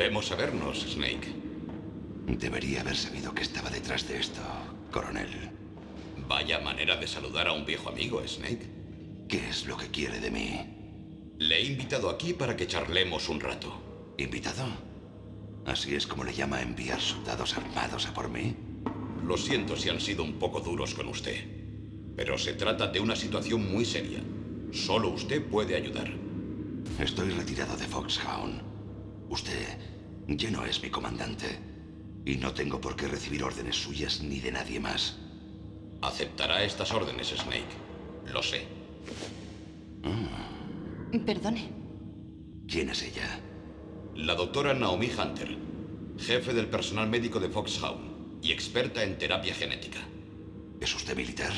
Volvemos a vernos, Snake. Debería haber sabido que estaba detrás de esto, coronel. Vaya manera de saludar a un viejo amigo, Snake. ¿Qué es lo que quiere de mí? Le he invitado aquí para que charlemos un rato. ¿Invitado? ¿Así es como le llama a enviar soldados armados a por mí? Lo siento si han sido un poco duros con usted. Pero se trata de una situación muy seria. Solo usted puede ayudar. Estoy retirado de Foxhound. Usted ya no es mi comandante. Y no tengo por qué recibir órdenes suyas ni de nadie más. Aceptará estas órdenes, Snake. Lo sé. Perdone. ¿Quién es ella? La doctora Naomi Hunter, jefe del personal médico de Foxhound y experta en terapia genética. ¿Es usted militar?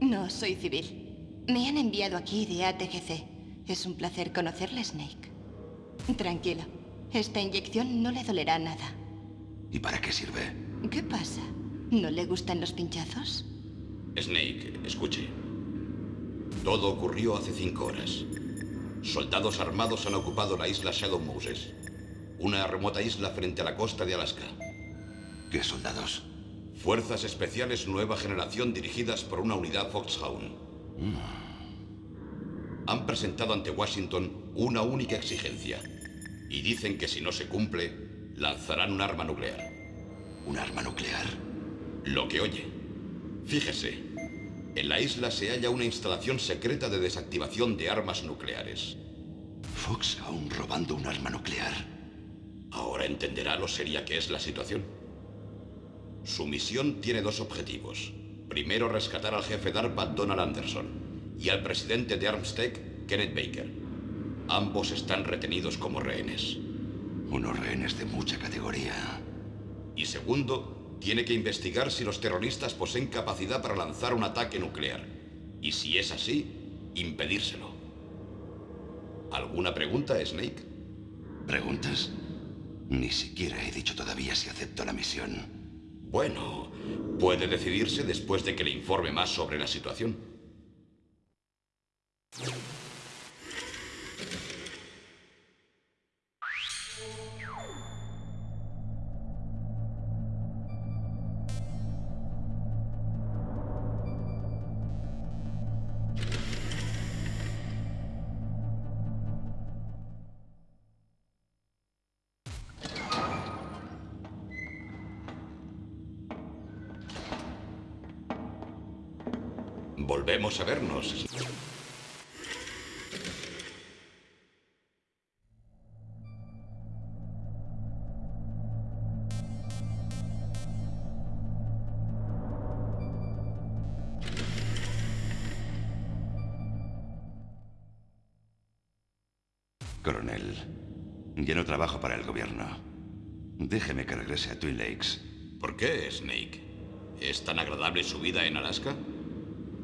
No, soy civil. Me han enviado aquí de ATGC. Es un placer conocerle, Snake. Tranquilo. Esta inyección no le dolerá nada. ¿Y para qué sirve? ¿Qué pasa? ¿No le gustan los pinchazos? Snake, escuche. Todo ocurrió hace cinco horas. Soldados armados han ocupado la isla Shadow Moses, una remota isla frente a la costa de Alaska. ¿Qué soldados? Fuerzas especiales nueva generación dirigidas por una unidad Foxhound. Han presentado ante Washington una única exigencia. Y dicen que si no se cumple, lanzarán un arma nuclear. ¿Un arma nuclear? Lo que oye. Fíjese, en la isla se halla una instalación secreta de desactivación de armas nucleares. Foxhound robando un arma nuclear. Ahora entenderá lo seria que es la situación. Su misión tiene dos objetivos. Primero, rescatar al jefe DARPA, Donald Anderson, y al presidente de Armstead, Kenneth Baker. Ambos están retenidos como rehenes. Unos rehenes de mucha categoría. Y segundo, tiene que investigar si los terroristas poseen capacidad para lanzar un ataque nuclear. Y si es así, impedírselo. ¿Alguna pregunta, Snake? ¿Preguntas? Ni siquiera he dicho todavía si acepto la misión. Bueno, puede decidirse después de que le informe más sobre la situación. Coronel, ya no trabajo para el gobierno. Déjeme que regrese a Twin Lakes. ¿Por qué, Snake? ¿Es tan agradable su vida en Alaska?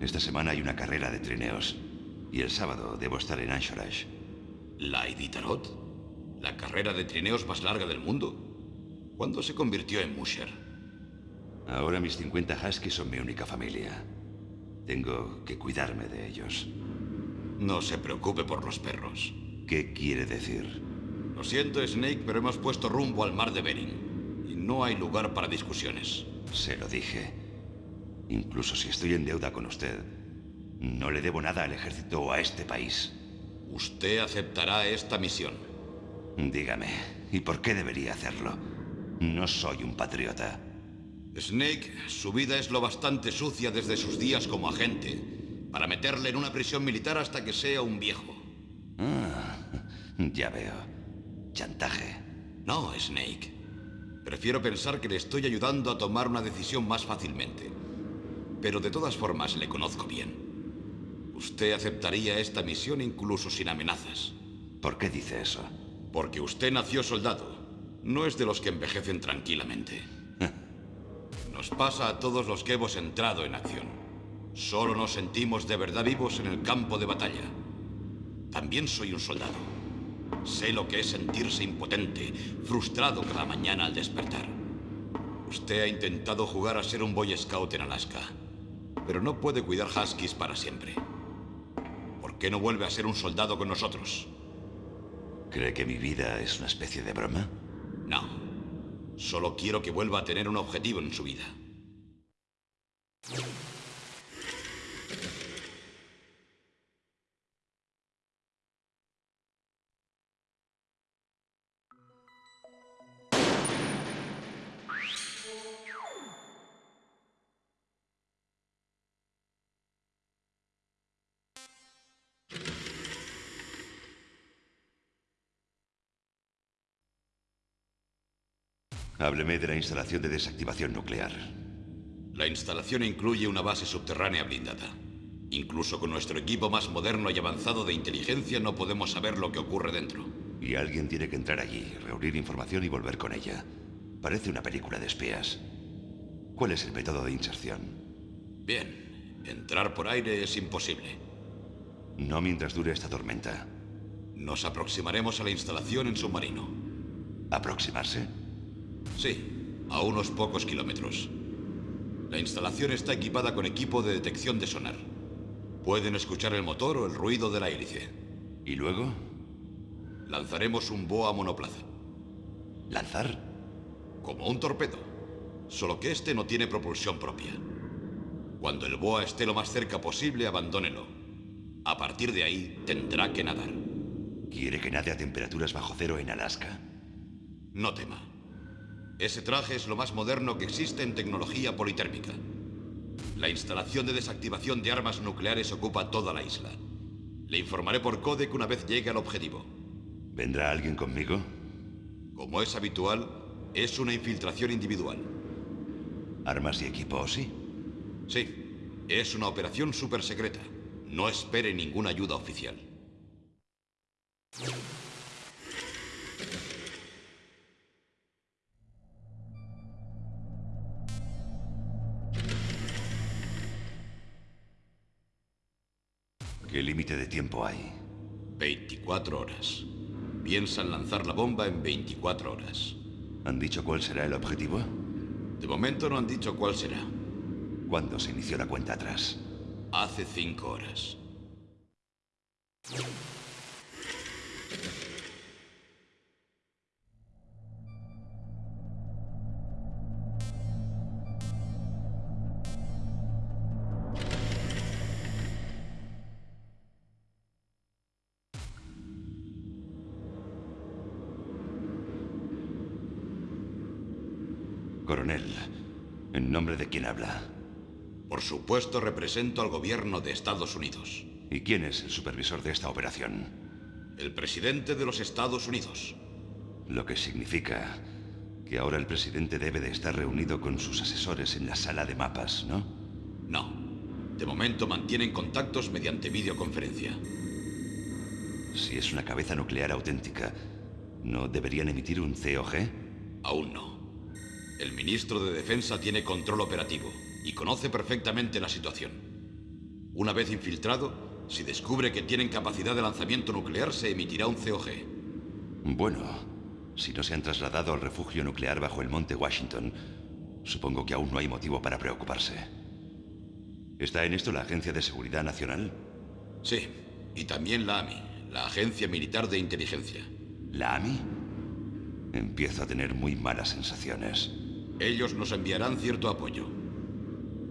Esta semana hay una carrera de trineos. Y el sábado debo estar en Anchorage. ¿La Iditarod? ¿La carrera de trineos más larga del mundo? ¿Cuándo se convirtió en Musher? Ahora mis 50 Huskies son mi única familia. Tengo que cuidarme de ellos. No se preocupe por los perros. ¿Qué quiere decir? Lo siento, Snake, pero hemos puesto rumbo al mar de Bering. Y no hay lugar para discusiones. Se lo dije. Incluso si estoy en deuda con usted, no le debo nada al ejército o a este país. Usted aceptará esta misión. Dígame, ¿y por qué debería hacerlo? No soy un patriota. Snake, su vida es lo bastante sucia desde sus días como agente para meterle en una prisión militar hasta que sea un viejo. Ah, ya veo. Chantaje. No, Snake. Prefiero pensar que le estoy ayudando a tomar una decisión más fácilmente. Pero de todas formas le conozco bien. Usted aceptaría esta misión incluso sin amenazas. ¿Por qué dice eso? Porque usted nació soldado. No es de los que envejecen tranquilamente. Nos pasa a todos los que hemos entrado en acción. Solo nos sentimos de verdad vivos en el campo de batalla. También soy un soldado. Sé lo que es sentirse impotente, frustrado cada mañana al despertar. Usted ha intentado jugar a ser un Boy Scout en Alaska, pero no puede cuidar Huskies para siempre. ¿Por qué no vuelve a ser un soldado con nosotros? ¿Cree que mi vida es una especie de broma? No. Solo quiero que vuelva a tener un objetivo en su vida. Hábleme de la instalación de desactivación nuclear. La instalación incluye una base subterránea blindada. Incluso con nuestro equipo más moderno y avanzado de inteligencia no podemos saber lo que ocurre dentro. Y alguien tiene que entrar allí, reunir información y volver con ella. Parece una película de espías. ¿Cuál es el método de inserción? Bien, entrar por aire es imposible. No mientras dure esta tormenta. Nos aproximaremos a la instalación en submarino. ¿Aproximarse? Sí, a unos pocos kilómetros. La instalación está equipada con equipo de detección de sonar. Pueden escuchar el motor o el ruido de la hélice. ¿Y luego? Lanzaremos un boa monoplaza. ¿Lanzar? Como un torpedo. Solo que este no tiene propulsión propia. Cuando el boa esté lo más cerca posible, abandónelo. A partir de ahí, tendrá que nadar. ¿Quiere que nade a temperaturas bajo cero en Alaska? No tema. Ese traje es lo más moderno que existe en tecnología politérmica. La instalación de desactivación de armas nucleares ocupa toda la isla. Le informaré por codec una vez llegue al objetivo. ¿Vendrá alguien conmigo? Como es habitual, es una infiltración individual. ¿Armas y equipo, sí? Sí. Es una operación súper secreta. No espere ninguna ayuda oficial. Límite de tiempo hay? 24 horas. Piensan lanzar la bomba en 24 horas. ¿Han dicho cuál será el objetivo? De momento no han dicho cuál será. ¿Cuándo se inició la cuenta atrás? Hace cinco horas. Quién habla? Por supuesto represento al gobierno de Estados Unidos. ¿Y quién es el supervisor de esta operación? El presidente de los Estados Unidos. Lo que significa que ahora el presidente debe de estar reunido con sus asesores en la sala de mapas, ¿no? No. De momento mantienen contactos mediante videoconferencia. Si es una cabeza nuclear auténtica, ¿no deberían emitir un COG? Aún no. El ministro de Defensa tiene control operativo y conoce perfectamente la situación. Una vez infiltrado, si descubre que tienen capacidad de lanzamiento nuclear, se emitirá un COG. Bueno, si no se han trasladado al refugio nuclear bajo el monte Washington, supongo que aún no hay motivo para preocuparse. ¿Está en esto la Agencia de Seguridad Nacional? Sí, y también la AMI, la Agencia Militar de Inteligencia. ¿La AMI? Empiezo a tener muy malas sensaciones. Ellos nos enviarán cierto apoyo.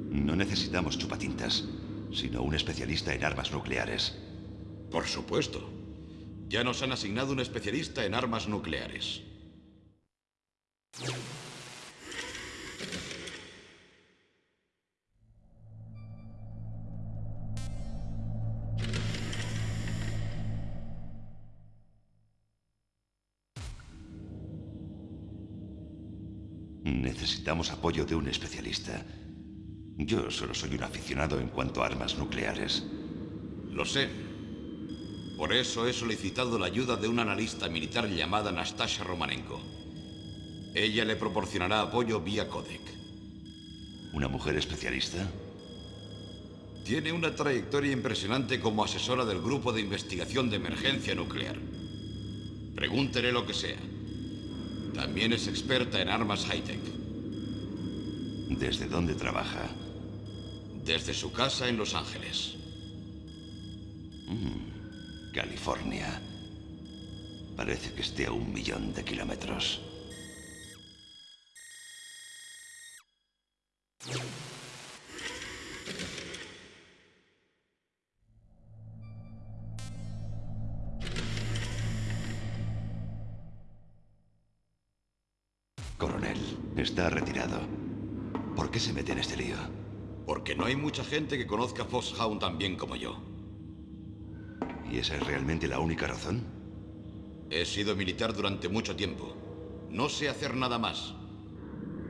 No necesitamos chupatintas, sino un especialista en armas nucleares. Por supuesto. Ya nos han asignado un especialista en armas nucleares. Necesitamos apoyo de un especialista. Yo solo soy un aficionado en cuanto a armas nucleares. Lo sé. Por eso he solicitado la ayuda de una analista militar llamada Nastasha Romanenko. Ella le proporcionará apoyo vía codec. ¿Una mujer especialista? Tiene una trayectoria impresionante como asesora del Grupo de Investigación de Emergencia Nuclear. Pregúntele lo que sea. También es experta en armas high-tech. ¿Desde dónde trabaja? Desde su casa en Los Ángeles. California. Parece que esté a un millón de kilómetros. Coronel, está retirado. ¿Por qué se mete en este lío? Porque no hay mucha gente que conozca Foxhound tan bien como yo. ¿Y esa es realmente la única razón? He sido militar durante mucho tiempo. No sé hacer nada más.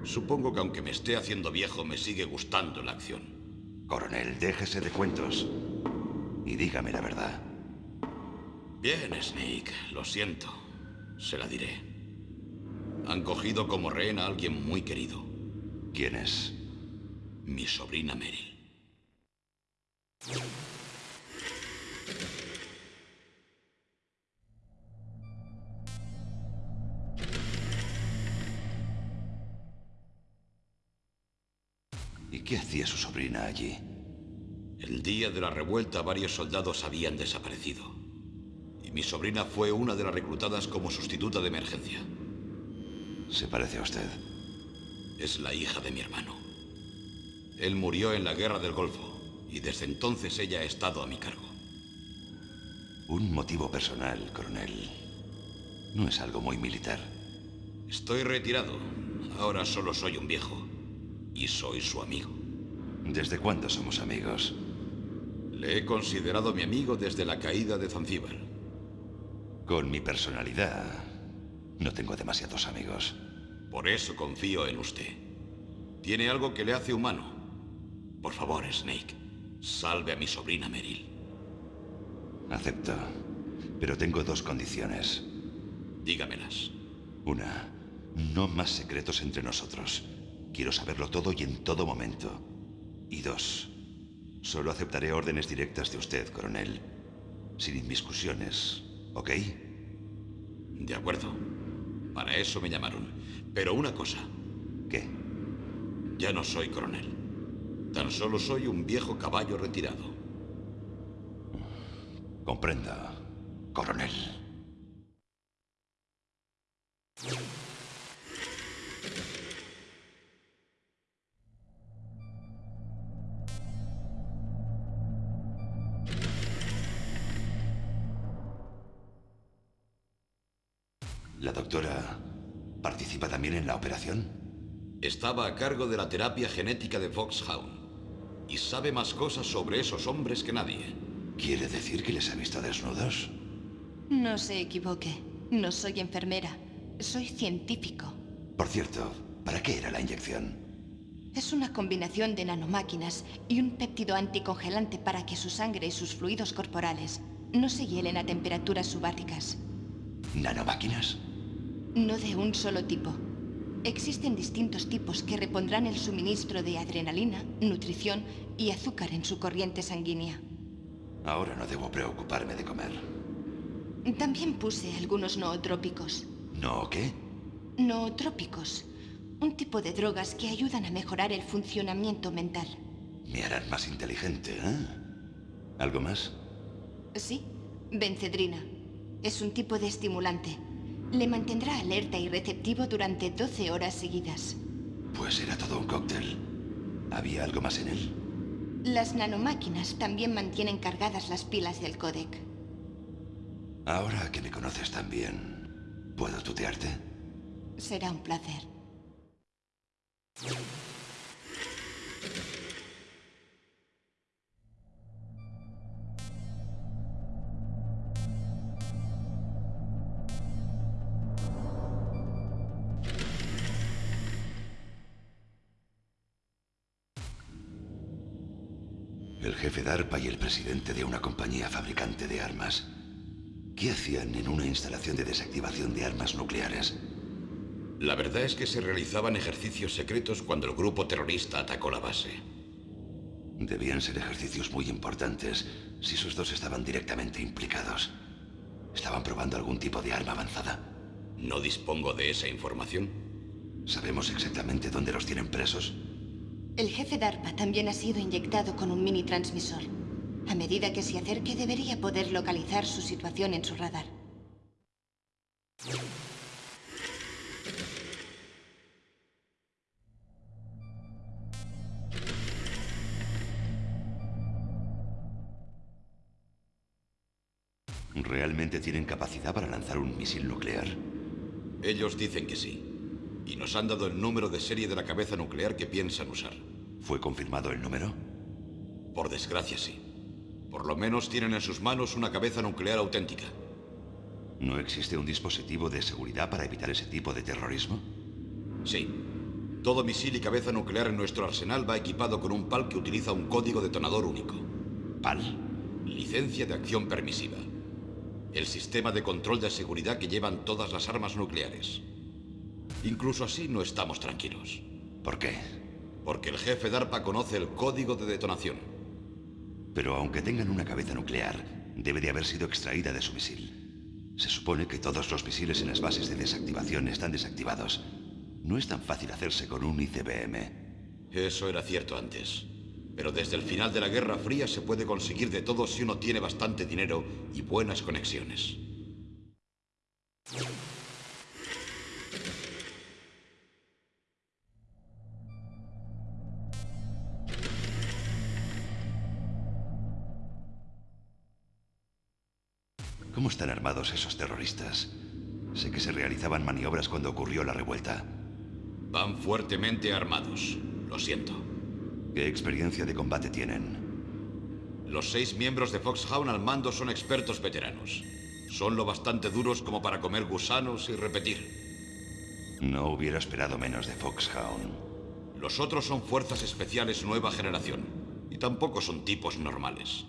Supongo que aunque me esté haciendo viejo, me sigue gustando la acción. Coronel, déjese de cuentos. Y dígame la verdad. Bien, Snake. Lo siento. Se la diré. Han cogido como rehén a alguien muy querido. ¿Quién es? Mi sobrina Meryl. ¿Y qué hacía su sobrina allí? El día de la revuelta varios soldados habían desaparecido. Y mi sobrina fue una de las reclutadas como sustituta de emergencia. Se parece a usted. Es la hija de mi hermano. Él murió en la guerra del Golfo y desde entonces ella ha estado a mi cargo. Un motivo personal, coronel. No es algo muy militar. Estoy retirado. Ahora solo soy un viejo. Y soy su amigo. ¿Desde cuándo somos amigos? Le he considerado mi amigo desde la caída de Zanzíbar. Con mi personalidad, no tengo demasiados amigos. Por eso confío en usted. Tiene algo que le hace humano. Por favor, Snake, salve a mi sobrina Meryl. Acepto. Pero tengo dos condiciones. Dígamelas. Una, no más secretos entre nosotros. Quiero saberlo todo y en todo momento. Y dos, solo aceptaré órdenes directas de usted, coronel. Sin inmiscusiones, ¿ok? De acuerdo. Para eso me llamaron. Pero una cosa. ¿Qué? Ya no soy coronel. Tan solo soy un viejo caballo retirado. Comprendo, coronel. ¿La doctora participa también en la operación? Estaba a cargo de la terapia genética de Foxhound. Y sabe más cosas sobre esos hombres que nadie. ¿Quiere decir que les ha visto desnudos? No se equivoque. No soy enfermera. Soy científico. Por cierto, ¿para qué era la inyección? Es una combinación de nanomáquinas y un péptido anticongelante para que su sangre y sus fluidos corporales no se hielen a temperaturas subárticas. ¿Nanomáquinas? No de un solo tipo. Existen distintos tipos que repondrán el suministro de adrenalina, nutrición y azúcar en su corriente sanguínea. Ahora no debo preocuparme de comer. También puse algunos nootrópicos. ¿No qué? Nootrópicos. Un tipo de drogas que ayudan a mejorar el funcionamiento mental. Me harán más inteligente, ¿eh? ¿Algo más? Sí, bencedrina. Es un tipo de estimulante. Le mantendrá alerta y receptivo durante 12 horas seguidas. Pues era todo un cóctel. ¿Había algo más en él? Las nanomáquinas también mantienen cargadas las pilas del códec. Ahora que me conoces tan bien, ¿puedo tutearte? Será un placer. El jefe DARPA y el presidente de una compañía fabricante de armas. ¿Qué hacían en una instalación de desactivación de armas nucleares? La verdad es que se realizaban ejercicios secretos cuando el grupo terrorista atacó la base. Debían ser ejercicios muy importantes si esos dos estaban directamente implicados. ¿Estaban probando algún tipo de arma avanzada? No dispongo de esa información. ¿Sabemos exactamente dónde los tienen presos? El jefe DARPA también ha sido inyectado con un mini transmisor. A medida que se acerque debería poder localizar su situación en su radar. ¿Realmente tienen capacidad para lanzar un misil nuclear? Ellos dicen que sí. Y nos han dado el número de serie de la cabeza nuclear que piensan usar. ¿Fue confirmado el número? Por desgracia, sí. Por lo menos tienen en sus manos una cabeza nuclear auténtica. ¿No existe un dispositivo de seguridad para evitar ese tipo de terrorismo? Sí. Todo misil y cabeza nuclear en nuestro arsenal va equipado con un PAL que utiliza un código detonador único. ¿PAL? Licencia de acción permisiva. El sistema de control de seguridad que llevan todas las armas nucleares. Incluso así no estamos tranquilos. ¿Por qué? Porque el jefe DARPA conoce el código de detonación. Pero aunque tengan una cabeza nuclear, debe de haber sido extraída de su misil. Se supone que todos los misiles en las bases de desactivación están desactivados. No es tan fácil hacerse con un ICBM. Eso era cierto antes. Pero desde el final de la Guerra Fría se puede conseguir de todo si uno tiene bastante dinero y buenas conexiones. ¿Cómo están armados esos terroristas? Sé que se realizaban maniobras cuando ocurrió la revuelta. Van fuertemente armados. Lo siento. ¿Qué experiencia de combate tienen? Los seis miembros de Foxhound al mando son expertos veteranos. Son lo bastante duros como para comer gusanos y repetir. No hubiera esperado menos de Foxhound. Los otros son fuerzas especiales nueva generación. Y tampoco son tipos normales.